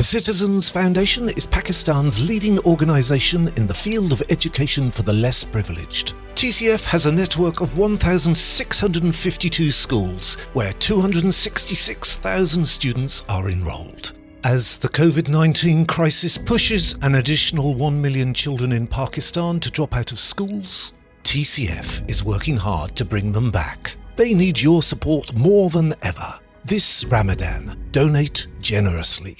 The Citizens Foundation is Pakistan's leading organisation in the field of education for the less privileged. TCF has a network of 1,652 schools where 266,000 students are enrolled. As the COVID-19 crisis pushes an additional 1 million children in Pakistan to drop out of schools, TCF is working hard to bring them back. They need your support more than ever. This Ramadan, donate generously.